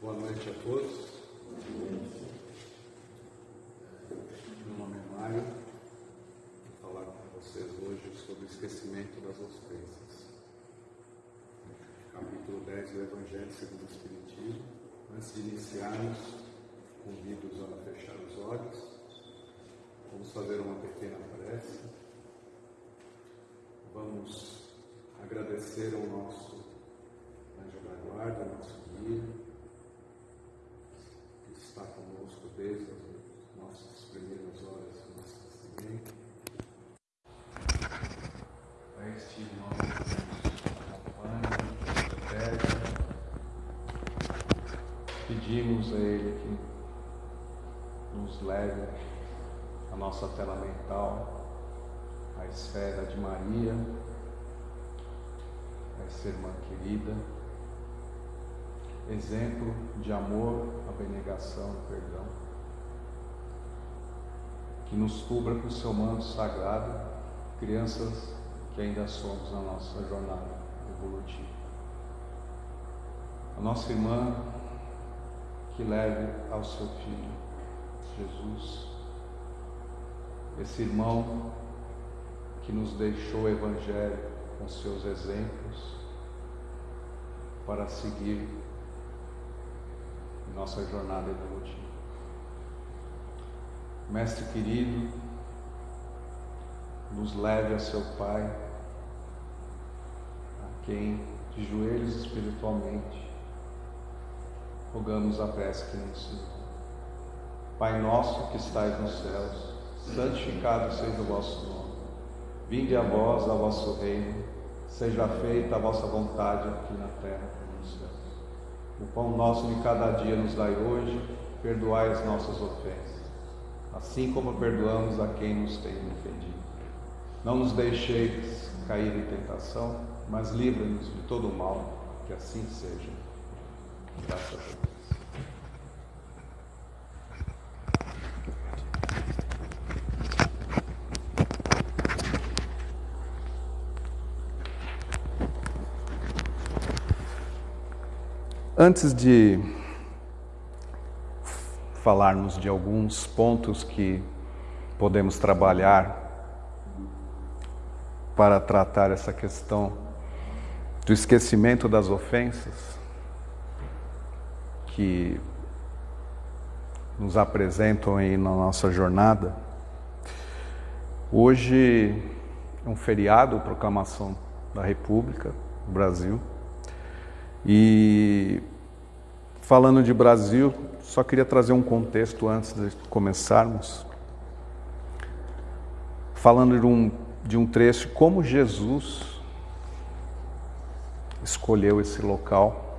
Boa noite a todos. Meu nome é Mário. Vou falar com vocês hoje sobre o esquecimento das ofensas. Capítulo 10 do Evangelho segundo o Espiritismo. Antes de iniciarmos, convido-os a fechar os olhos. Vamos fazer uma pequena prece. Vamos agradecer ao nosso anjo da guarda, nosso guia, está conosco desde as nossas primeiras horas do nosso nascimento. A este irmão que nos acompanha, pedimos a Ele que nos leve a nossa tela mental, a esfera de Maria, essa irmã querida exemplo de amor, abnegação perdão, que nos cubra com o seu manto sagrado, crianças que ainda somos na nossa jornada evolutiva. A nossa irmã que leve ao seu filho Jesus, esse irmão que nos deixou o Evangelho com seus exemplos para seguir nossa jornada evolutiva. Mestre querido, nos leve a seu Pai, a quem, de joelhos espiritualmente, rogamos a prece que nos. Pai nosso que estais nos céus, santificado seja o vosso nome. Vinde a vós, a vosso reino, seja feita a vossa vontade aqui na terra como no céu. O pão nosso de cada dia nos dai hoje, perdoai as nossas ofensas, assim como perdoamos a quem nos tem ofendido. Não nos deixeis cair em tentação, mas livra-nos de todo o mal, que assim seja. Antes de falarmos de alguns pontos que podemos trabalhar para tratar essa questão do esquecimento das ofensas que nos apresentam aí na nossa jornada. Hoje é um feriado, proclamação da República do Brasil. E falando de Brasil, só queria trazer um contexto antes de começarmos. Falando de um, de um trecho, como Jesus escolheu esse local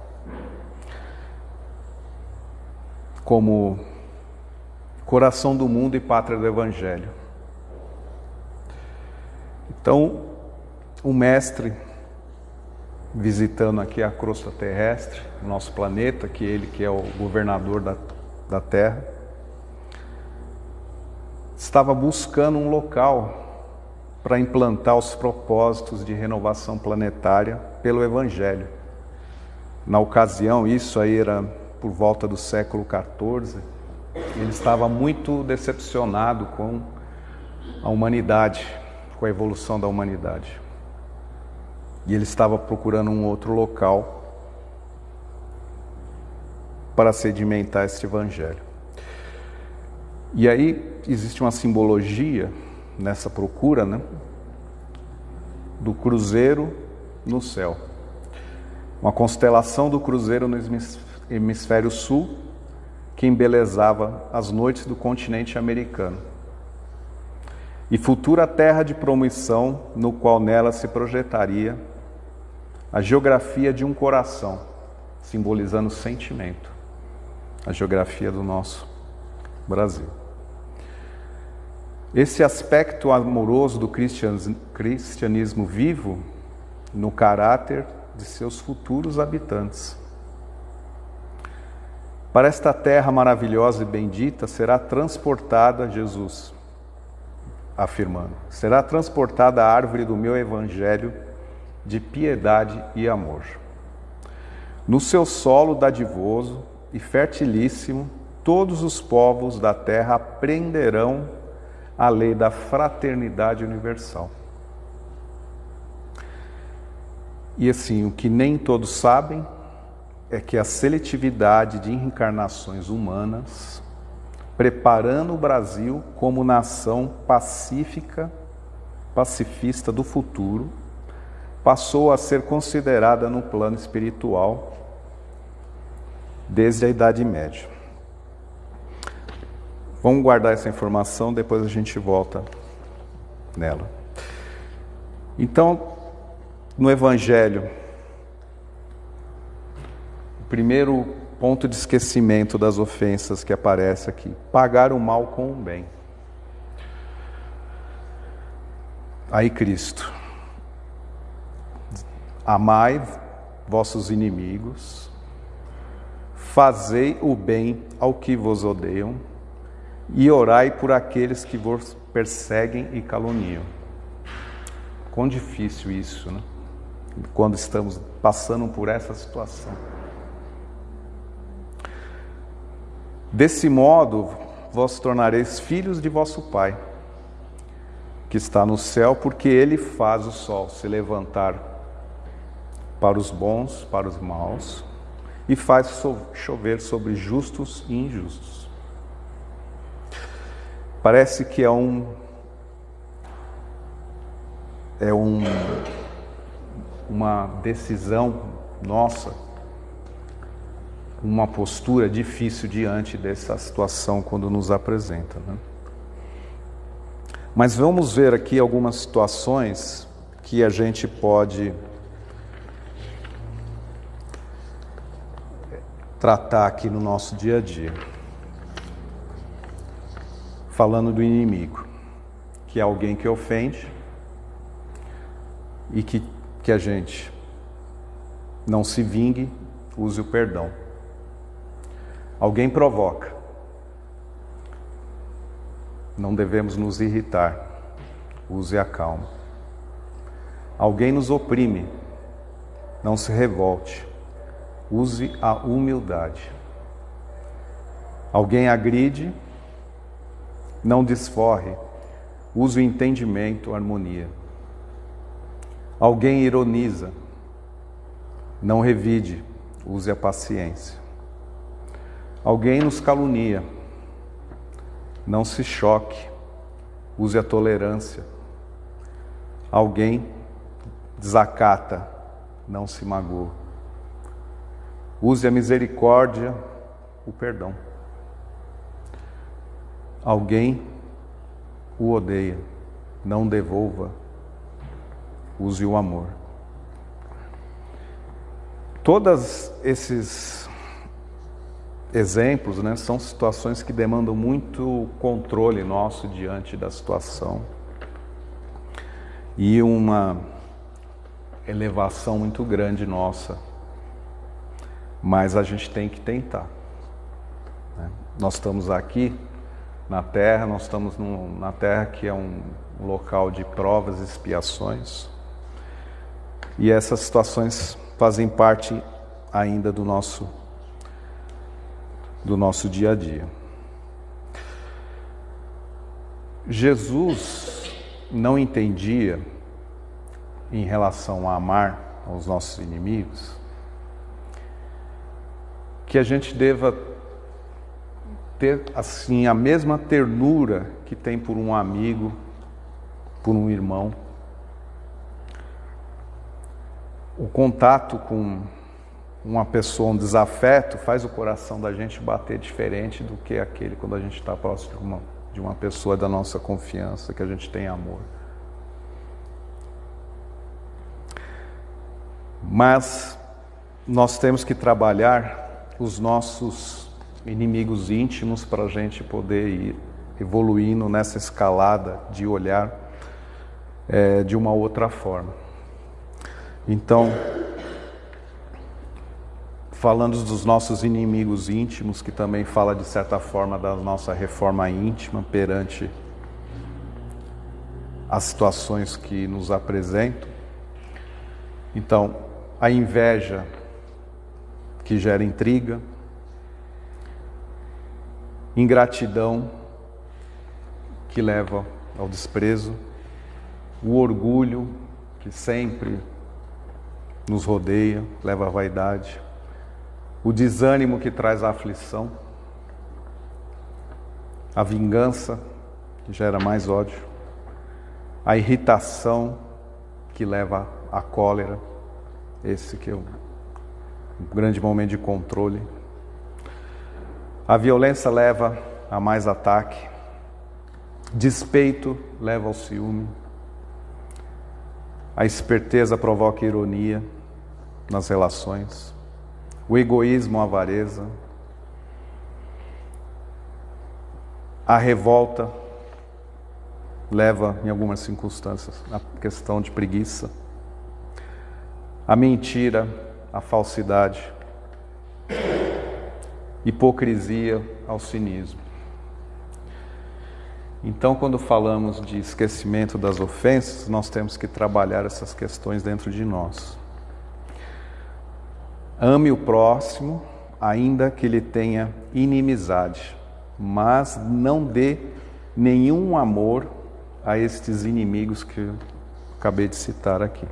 como coração do mundo e pátria do Evangelho. Então, o mestre visitando aqui a crosta terrestre, nosso planeta, que ele que é o governador da, da Terra, estava buscando um local para implantar os propósitos de renovação planetária pelo Evangelho. Na ocasião, isso aí era por volta do século XIV, ele estava muito decepcionado com a humanidade, com a evolução da humanidade. E ele estava procurando um outro local para sedimentar este evangelho. E aí existe uma simbologia nessa procura, né? Do cruzeiro no céu. Uma constelação do cruzeiro no hemisfério sul que embelezava as noites do continente americano. E futura terra de promissão no qual nela se projetaria a geografia de um coração, simbolizando sentimento, a geografia do nosso Brasil. Esse aspecto amoroso do cristianismo vivo no caráter de seus futuros habitantes. Para esta terra maravilhosa e bendita será transportada Jesus, afirmando: será transportada a árvore do meu evangelho de piedade e amor. No seu solo dadivoso, e fertilíssimo, todos os povos da terra aprenderão a lei da fraternidade universal. E assim, o que nem todos sabem é que a seletividade de reencarnações humanas, preparando o Brasil como nação pacífica, pacifista do futuro, passou a ser considerada no plano espiritual desde a Idade Média. Vamos guardar essa informação, depois a gente volta nela. Então, no Evangelho, primeiro ponto de esquecimento das ofensas que aparece aqui: pagar o mal com o bem. Aí Cristo, amai vossos inimigos, fazei o bem ao que vos odeiam e orai por aqueles que vos perseguem e caluniam. Quão difícil isso, né? Quando estamos passando por essa situação. Desse modo, vós tornareis filhos de vosso Pai, que está no céu, porque ele faz o sol se levantar para os bons, para os maus, e faz chover sobre justos e injustos. Parece que é um é um uma decisão nossa, uma postura difícil diante dessa situação quando nos apresenta. Né? Mas vamos ver aqui algumas situações que a gente pode tratar aqui no nosso dia a dia falando do inimigo, que é alguém que ofende e que, que a gente não se vingue, use o perdão. Alguém provoca, não devemos nos irritar, use a calma. Alguém nos oprime, não se revolte, use a humildade. Alguém agride, não desforre, use o entendimento, a harmonia. Alguém ironiza, não revide, use a paciência. Alguém nos calunia, não se choque, use a tolerância. Alguém desacata, não se magoe. Use a misericórdia, o perdão. Alguém o odeia, não devolva, use o amor. Todos esses exemplos né, são situações que demandam muito controle nosso diante da situação e uma elevação muito grande nossa, mas a gente tem que tentar. Né? Nós estamos aqui na Terra, nós estamos num, na Terra que é um local de provas e expiações. E essas situações fazem parte ainda do nosso do nosso dia a dia. Jesus não entendia em relação a amar aos nossos inimigos que a gente deva ter assim a mesma ternura que tem por um amigo, por um irmão. O contato com uma pessoa, um desafeto, faz o coração da gente bater diferente do que aquele quando a gente está próximo de uma, de uma pessoa da nossa confiança, que a gente tem amor. Mas nós temos que trabalhar os nossos inimigos íntimos para a gente poder ir evoluindo nessa escalada de olhar é, de uma outra forma. Então, falando dos nossos inimigos íntimos, que também fala de certa forma da nossa reforma íntima perante as situações que nos apresentam. Então, a inveja que gera intriga, ingratidão que leva ao desprezo, o orgulho que sempre nos rodeia, leva à vaidade, o desânimo que traz a aflição, a vingança que gera mais ódio, a irritação que leva à cólera, esse que é um grande momento de controle. A violência leva a mais ataque, despeito leva ao ciúme, a esperteza provoca ironia nas relações, o egoísmo, a avareza, a revolta leva, em algumas circunstâncias, à questão de preguiça, a mentira, a falsidade, hipocrisia ao cinismo. Então, quando falamos de esquecimento das ofensas, nós temos que trabalhar essas questões dentro de nós. Ame o próximo, ainda que ele tenha inimizade, mas não dê nenhum amor a estes inimigos que eu acabei de citar aqui.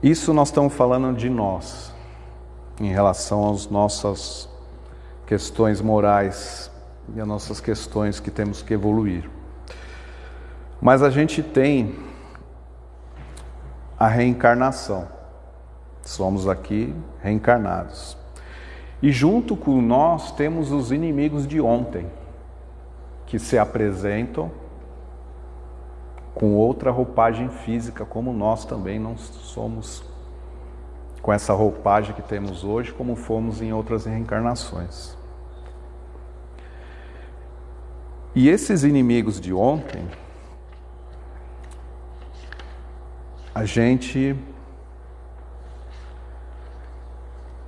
Isso nós estamos falando de nós, em relação às nossas questões morais e as nossas questões que temos que evoluir. Mas a gente tem a reencarnação. Somos aqui reencarnados. E junto com nós temos os inimigos de ontem, que se apresentam com outra roupagem física, como nós também não somos com essa roupagem que temos hoje, como fomos em outras reencarnações. E esses inimigos de ontem, a gente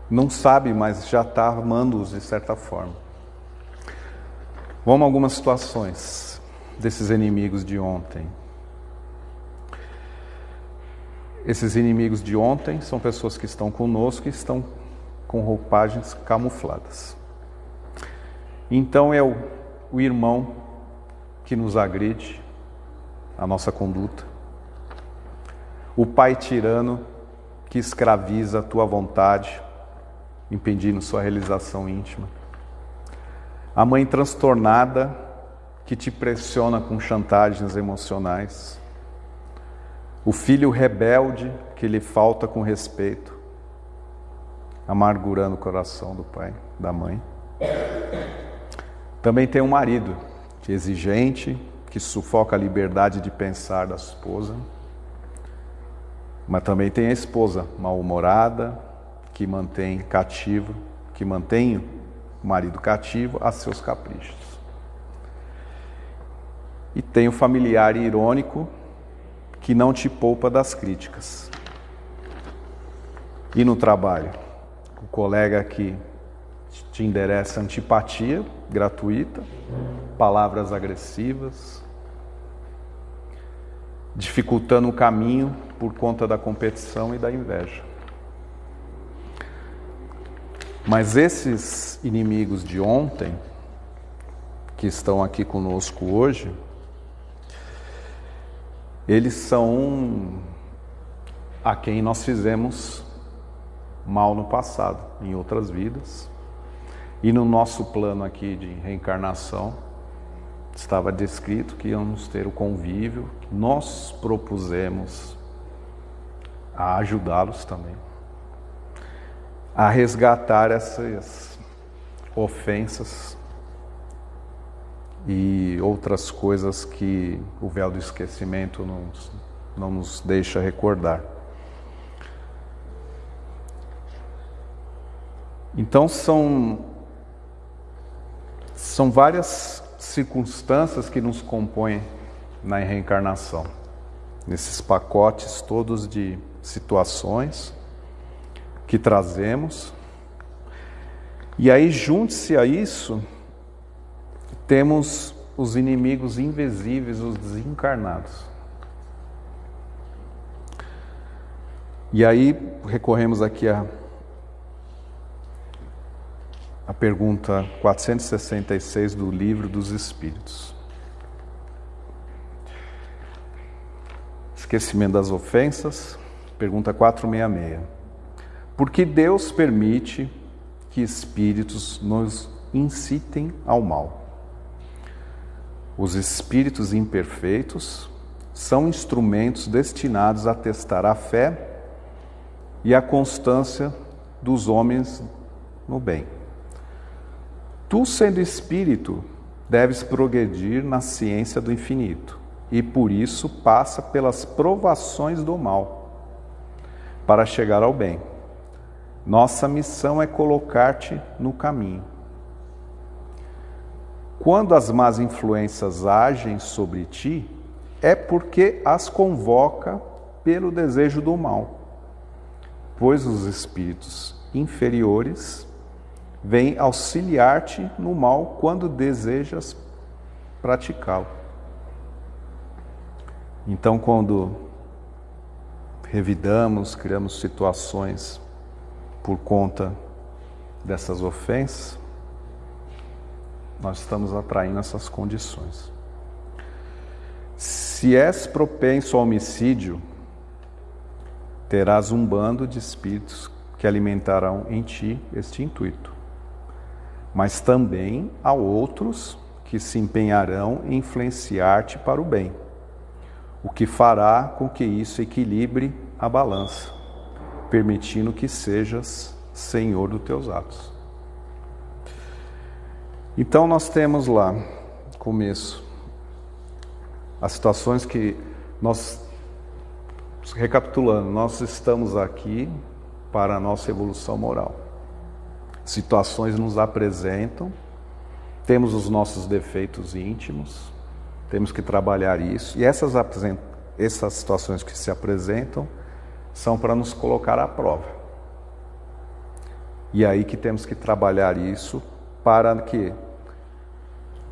não sabe, mas já está armando-os de certa forma. Vamos a algumas situações desses inimigos de ontem. Esses inimigos de ontem são pessoas que estão conosco e estão com roupagens camufladas. Então é o, o irmão que nos agride, a nossa conduta. O pai tirano que escraviza a tua vontade, impedindo sua realização íntima. A mãe transtornada que te pressiona com chantagens emocionais. O filho rebelde que lhe falta com respeito, amargurando o coração do pai, da mãe. Também tem um marido é exigente, que sufoca a liberdade de pensar da esposa. Mas também tem a esposa mal-humorada, que mantém cativo, que mantém o marido cativo a seus caprichos. E tem o familiar irônico que não te poupa das críticas. E no trabalho, o colega que te endereça antipatia gratuita, palavras agressivas, dificultando o caminho por conta da competição e da inveja. Mas esses inimigos de ontem, que estão aqui conosco hoje, eles são a quem nós fizemos mal no passado, em outras vidas. E no nosso plano aqui de reencarnação, estava descrito que íamos ter o convívio, nós propusemos a ajudá-los também a resgatar essas ofensas e outras coisas que o véu do esquecimento não, não nos deixa recordar. Então são são várias circunstâncias que nos compõem na reencarnação, nesses pacotes todos de situações que trazemos. E aí, junte-se a isso, temos os inimigos invisíveis, os desencarnados. E aí recorremos aqui a a pergunta 466 do Livro dos Espíritos. Esquecimento das ofensas, pergunta 466. Por que Deus permite que espíritos nos incitem ao mal? Os espíritos imperfeitos são instrumentos destinados a testar a fé e a constância dos homens no bem. Tu, sendo espírito, deves progredir na ciência do infinito e por isso passa pelas provações do mal para chegar ao bem. Nossa missão é colocar-te no caminho. Quando as más influências agem sobre ti, é porque as convoca pelo desejo do mal, pois os espíritos inferiores vêm auxiliar-te no mal quando desejas praticá-lo. Então, quando revidamos, criamos situações por conta dessas ofensas, nós estamos atraindo essas condições. Se és propenso ao homicídio, terás um bando de espíritos que alimentarão em ti este intuito. Mas também há outros que se empenharão em influenciar-te para o bem, o que fará com que isso equilibre a balança, permitindo que sejas senhor dos teus atos. Então nós temos lá, começo, as situações que nós, recapitulando, nós estamos aqui para a nossa evolução moral. Situações nos apresentam, temos os nossos defeitos íntimos, temos que trabalhar isso, e essas, essas situações que se apresentam são para nos colocar à prova. E é aí que temos que trabalhar isso para que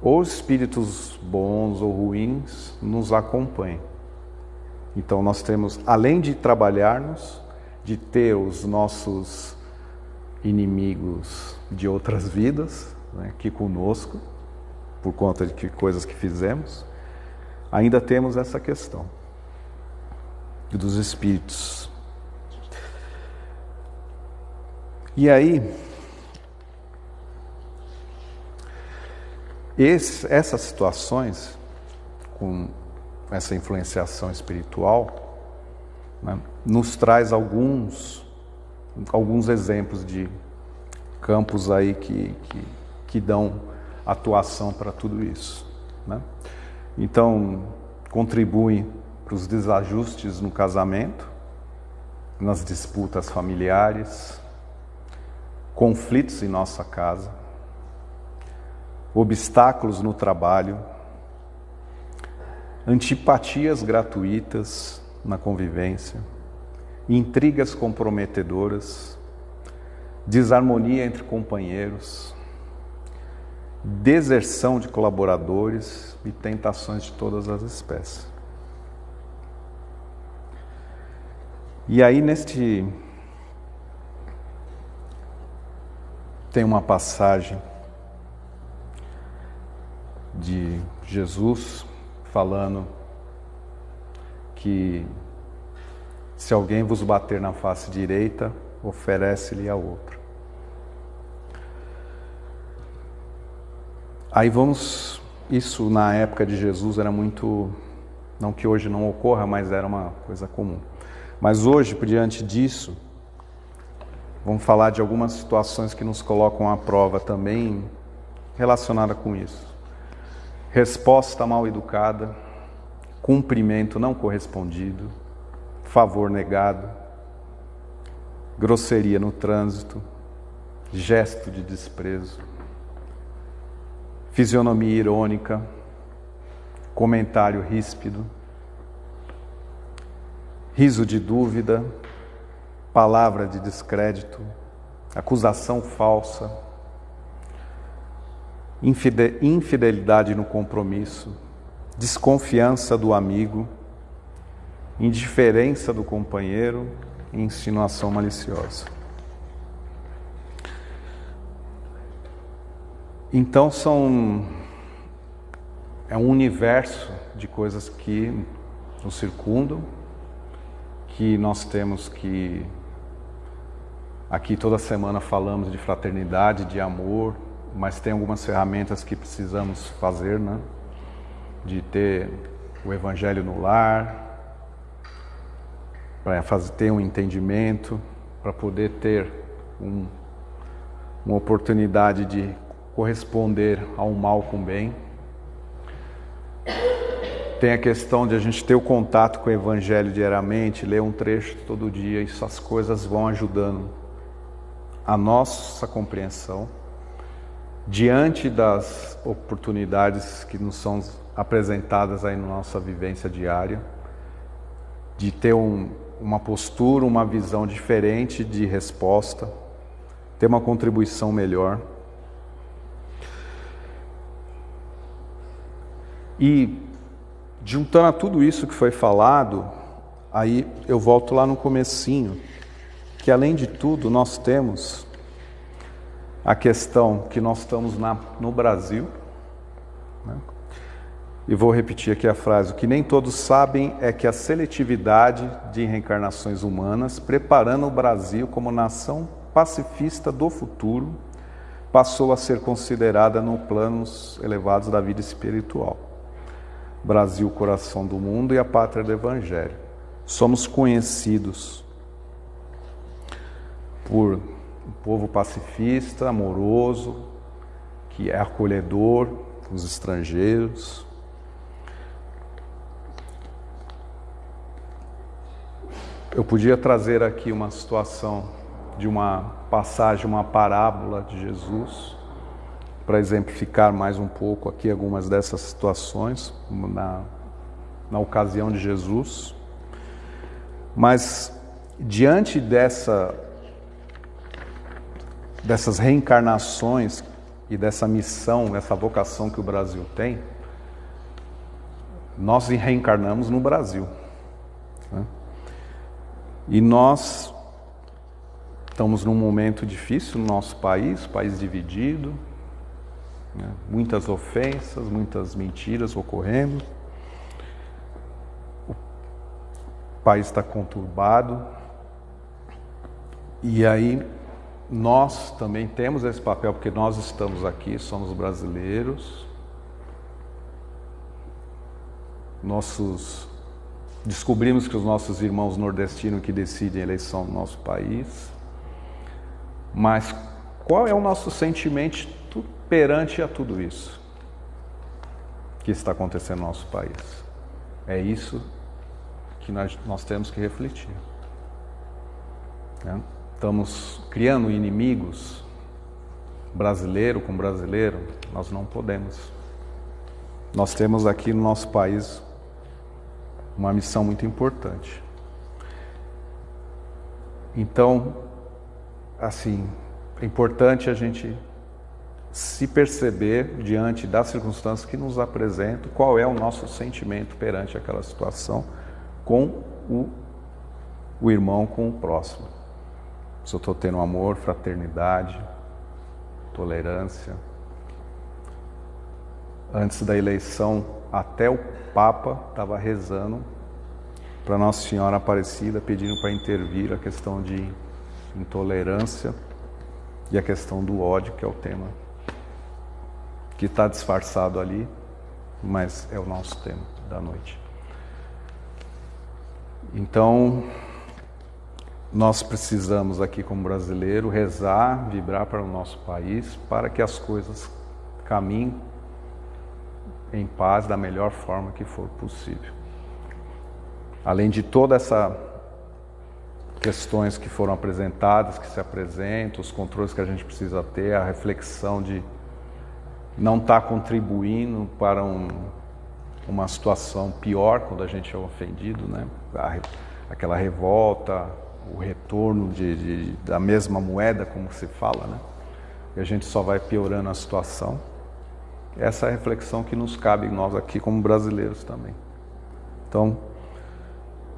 ou espíritos bons ou ruins nos acompanhem. Então nós temos, além de trabalharmos, de ter os nossos inimigos de outras vidas né, aqui conosco, por conta de que coisas que fizemos, ainda temos essa questão dos espíritos. E aí, Esse, essas situações, com essa influenciação espiritual, né, nos traz alguns, alguns exemplos de campos aí que, que, que dão atuação para tudo isso. Né? Então, contribuem para os desajustes no casamento, nas disputas familiares, conflitos em nossa casa, obstáculos no trabalho, antipatias gratuitas na convivência, intrigas comprometedoras, desarmonia entre companheiros, deserção de colaboradores e tentações de todas as espécies. E aí, neste. Tem uma passagem de Jesus falando que se alguém vos bater na face direita, oferece-lhe a outra. Aí vamos, isso na época de Jesus era muito, não que hoje não ocorra, mas era uma coisa comum. Mas hoje, por diante disso, vamos falar de algumas situações que nos colocam à prova também relacionada com isso resposta mal educada, cumprimento não correspondido, favor negado, grosseria no trânsito, gesto de desprezo, fisionomia irônica, comentário ríspido, riso de dúvida, palavra de descrédito, acusação falsa, infidelidade no compromisso, desconfiança do amigo, indiferença do companheiro e insinuação maliciosa. Então são é um universo de coisas que nos circundam, que nós temos que aqui toda semana falamos de fraternidade, de amor, mas tem algumas ferramentas que precisamos fazer, né? De ter o evangelho no lar, para ter um entendimento, para poder ter um, uma oportunidade de corresponder ao mal com bem. Tem a questão de a gente ter o contato com o Evangelho diariamente, ler um trecho todo dia, isso as coisas vão ajudando a nossa compreensão diante das oportunidades que nos são apresentadas aí na nossa vivência diária, de ter um, uma postura, uma visão diferente de resposta, ter uma contribuição melhor. E juntando a tudo isso que foi falado, aí eu volto lá no comecinho, que além de tudo nós temos a questão que nós estamos na, no Brasil, né? e vou repetir aqui a frase: o que nem todos sabem é que a seletividade de reencarnações humanas, preparando o Brasil como nação pacifista do futuro, passou a ser considerada no planos elevados da vida espiritual. Brasil, coração do mundo e a pátria do Evangelho. Somos conhecidos por um povo pacifista, amoroso, que é acolhedor com os estrangeiros. Eu podia trazer aqui uma situação de uma passagem, uma parábola de Jesus, para exemplificar mais um pouco aqui algumas dessas situações na, na ocasião de Jesus. Mas diante dessa, dessas reencarnações e dessa missão, dessa vocação que o Brasil tem, nós reencarnamos no Brasil. Né? E nós estamos num momento difícil no nosso país, país dividido, né? Muitas ofensas, muitas mentiras ocorrendo. O país está conturbado. E aí nós também temos esse papel, porque nós estamos aqui, somos brasileiros. Nossos descobrimos que os nossos irmãos nordestinos que decidem a eleição do nosso país. Mas qual é o nosso sentimento perante a tudo isso que está acontecendo no nosso país. É isso que nós, nós temos que refletir. Né? Estamos criando inimigos brasileiro com brasileiro, nós não podemos. Nós temos aqui no nosso país uma missão muito importante. Então, assim, é importante a gente se perceber diante das circunstâncias que nos apresentam qual é o nosso sentimento perante aquela situação com o, o irmão, com o próximo. Se eu estou tendo amor, fraternidade, tolerância. Antes da eleição, até o Papa estava rezando para Nossa Senhora Aparecida, pedindo para intervir a questão de intolerância e a questão do ódio, que é o tema que está disfarçado ali, mas é o nosso tema da noite. Então, nós precisamos aqui como brasileiro rezar, vibrar para o nosso país, para que as coisas caminhem em paz da melhor forma que for possível. Além de toda essa questões que foram apresentadas, que se apresentam, os controles que a gente precisa ter, a reflexão de não está contribuindo para um, uma situação pior quando a gente é ofendido, né? aquela revolta, o retorno de, de, da mesma moeda, como se fala, né? e a gente só vai piorando a situação. Essa é a reflexão que nos cabe nós aqui como brasileiros também. Então,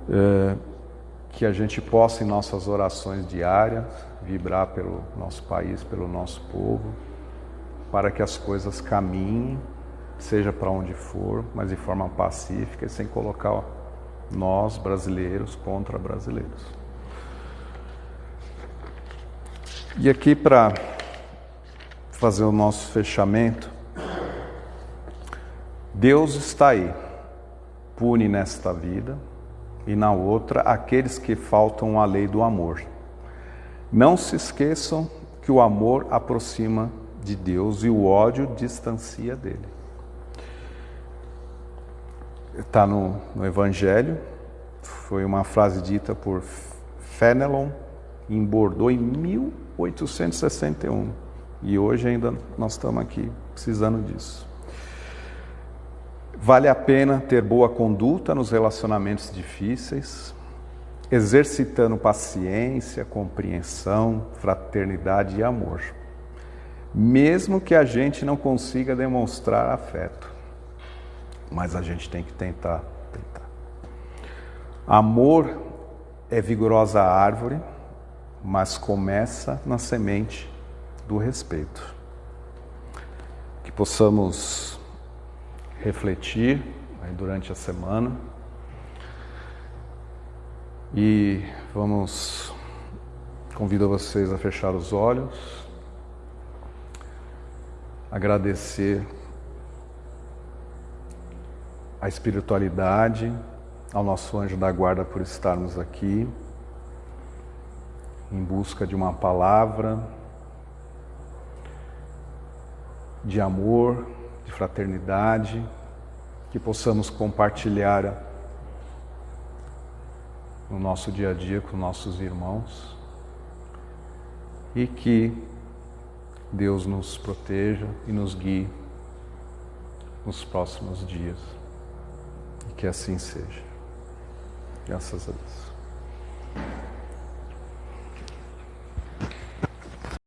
é, que a gente possa em nossas orações diárias vibrar pelo nosso país, pelo nosso povo, para que as coisas caminhem, seja para onde for, mas de forma pacífica e sem colocar nós brasileiros contra brasileiros. E aqui para fazer o nosso fechamento, Deus está aí, pune nesta vida e na outra aqueles que faltam à lei do amor. Não se esqueçam que o amor aproxima de Deus e o ódio distancia dele. Está no, no Evangelho, foi uma frase dita por Fenelon em Bordeaux em 1861. E hoje ainda nós estamos aqui precisando disso. Vale a pena ter boa conduta nos relacionamentos difíceis, exercitando paciência, compreensão, fraternidade e amor, mesmo que a gente não consiga demonstrar afeto, mas a gente tem que tentar, tentar. Amor é vigorosa árvore, mas começa na semente do respeito. Que possamos refletir durante a semana e vamos convido vocês a fechar os olhos, agradecer a espiritualidade, ao nosso anjo da guarda por estarmos aqui em busca de uma palavra de amor, de fraternidade, que possamos compartilhar no nosso dia a dia com nossos irmãos e que Deus nos proteja e nos guie nos próximos dias. E que assim seja. Graças a Deus.